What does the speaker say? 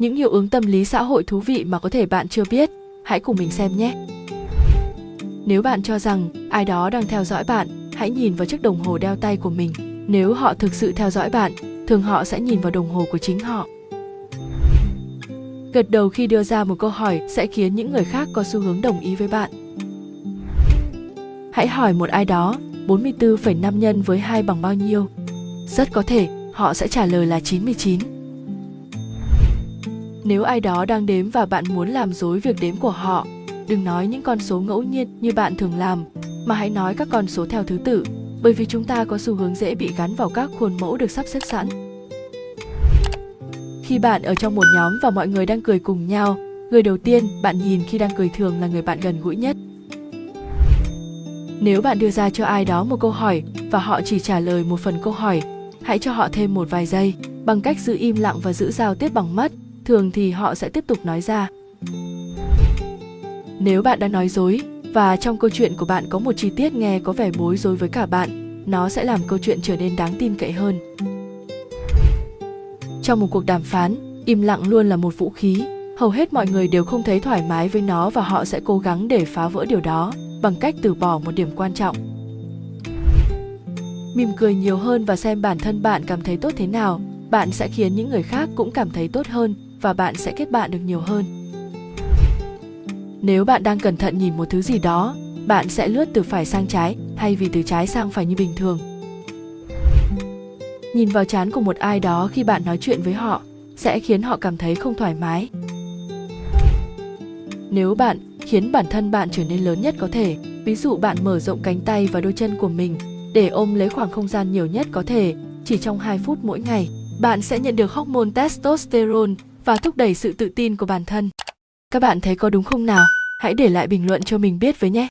những hiệu ứng tâm lý xã hội thú vị mà có thể bạn chưa biết. Hãy cùng mình xem nhé. Nếu bạn cho rằng ai đó đang theo dõi bạn, hãy nhìn vào chiếc đồng hồ đeo tay của mình. Nếu họ thực sự theo dõi bạn, thường họ sẽ nhìn vào đồng hồ của chính họ. Gật đầu khi đưa ra một câu hỏi sẽ khiến những người khác có xu hướng đồng ý với bạn. Hãy hỏi một ai đó, 44,5 nhân với 2 bằng bao nhiêu? Rất có thể họ sẽ trả lời là 99. Nếu ai đó đang đếm và bạn muốn làm dối việc đếm của họ, đừng nói những con số ngẫu nhiên như bạn thường làm, mà hãy nói các con số theo thứ tự, bởi vì chúng ta có xu hướng dễ bị gắn vào các khuôn mẫu được sắp xếp sẵn. Khi bạn ở trong một nhóm và mọi người đang cười cùng nhau, người đầu tiên bạn nhìn khi đang cười thường là người bạn gần gũi nhất. Nếu bạn đưa ra cho ai đó một câu hỏi và họ chỉ trả lời một phần câu hỏi, hãy cho họ thêm một vài giây bằng cách giữ im lặng và giữ giao tiếp bằng mắt, thường thì họ sẽ tiếp tục nói ra. Nếu bạn đang nói dối và trong câu chuyện của bạn có một chi tiết nghe có vẻ bối rối với cả bạn, nó sẽ làm câu chuyện trở nên đáng tin cậy hơn. Trong một cuộc đàm phán, im lặng luôn là một vũ khí. Hầu hết mọi người đều không thấy thoải mái với nó và họ sẽ cố gắng để phá vỡ điều đó bằng cách từ bỏ một điểm quan trọng. Mỉm cười nhiều hơn và xem bản thân bạn cảm thấy tốt thế nào, bạn sẽ khiến những người khác cũng cảm thấy tốt hơn và bạn sẽ kết bạn được nhiều hơn. Nếu bạn đang cẩn thận nhìn một thứ gì đó, bạn sẽ lướt từ phải sang trái thay vì từ trái sang phải như bình thường. Nhìn vào trán của một ai đó khi bạn nói chuyện với họ sẽ khiến họ cảm thấy không thoải mái. Nếu bạn khiến bản thân bạn trở nên lớn nhất có thể, ví dụ bạn mở rộng cánh tay và đôi chân của mình để ôm lấy khoảng không gian nhiều nhất có thể, chỉ trong 2 phút mỗi ngày, bạn sẽ nhận được hormone testosterone và thúc đẩy sự tự tin của bản thân. Các bạn thấy có đúng không nào? Hãy để lại bình luận cho mình biết với nhé.